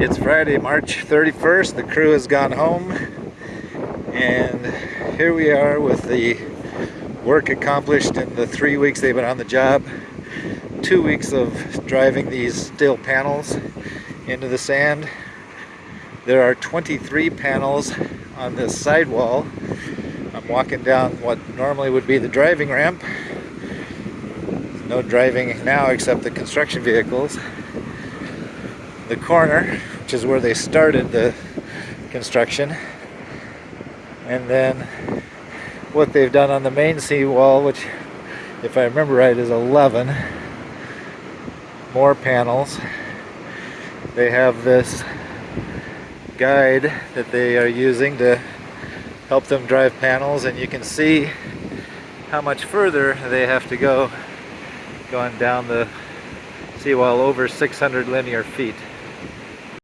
It's Friday, March 31st. The crew has gone home. And here we are with the work accomplished in the three weeks they've been on the job. Two weeks of driving these steel panels into the sand. There are 23 panels on this sidewall. I'm walking down what normally would be the driving ramp. No driving now except the construction vehicles the corner, which is where they started the construction. And then what they've done on the main seawall, which if I remember right is 11 more panels. They have this guide that they are using to help them drive panels and you can see how much further they have to go going down the seawall over 600 linear feet.